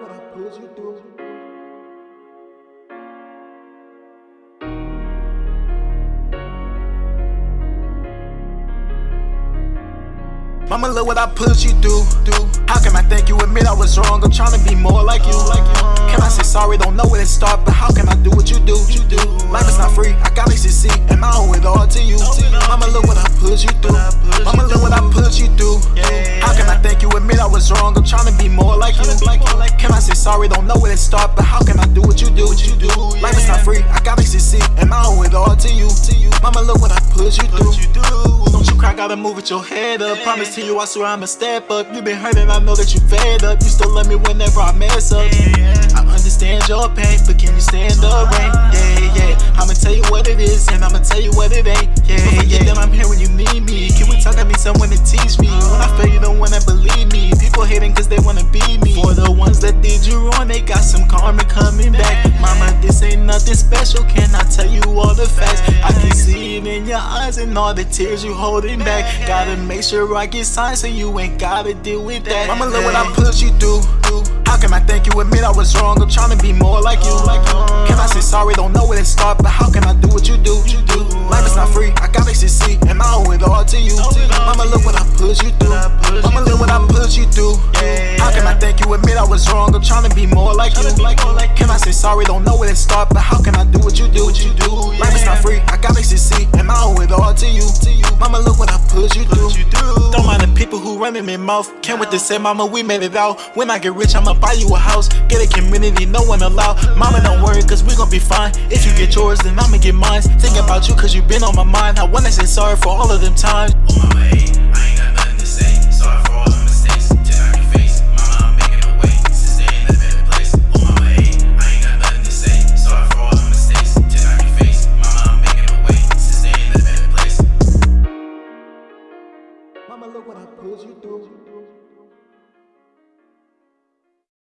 what I put you through. Mama, look what I put you through. How can I thank you? Admit I was wrong. I'm trying to be more like you. Can I say sorry? Don't know where to start, but how can I do what you do? Life is not free. I gotta succeed, and I owe it all to you. Mama, look what I put you through. Mama, look what I put you through. How can I thank you? Admit I was wrong. I'm trying to be more like you. Sorry? Don't know where to start, but how can I do what you do? Life is not free. I gotta succeed, and I owe it all to you. Mama, look what I put you through. Don't you cry, gotta move with your head up. Promise to you, I swear I'ma step up. You been hurting, I know that you fed up. You still love me whenever I mess up. I understand your pain, but can you stand the rain? Yeah, in your eyes and all the tears you holding back. Gotta make sure I get signed so you ain't gotta deal with that. Mama, look what I put you through. How can I thank you? Admit I was wrong. I'm trying to be more like you. Can I say sorry? Don't know where to start, but how can I do what you do? Life is not free. I gotta succeed, and I owe it all to you. Mama, look what I put you through. Mama, look what I put you through. How can I thank you? Admit I was wrong. I'm trying to be more like you. Can I say sorry? Don't know where to start, but how can I do what you do? Life is not free. I gotta succeed, who running their mouth. Can't wait to say, Mama, we made it out. When I get rich, I'ma buy you a house. Get a community, no one allowed. Mama, don't worry, cause we gon' be fine. If you get yours, then I'ma get mine. Think about you, cause you been on my mind. I wanna say sorry for all of them times. On my way, in a better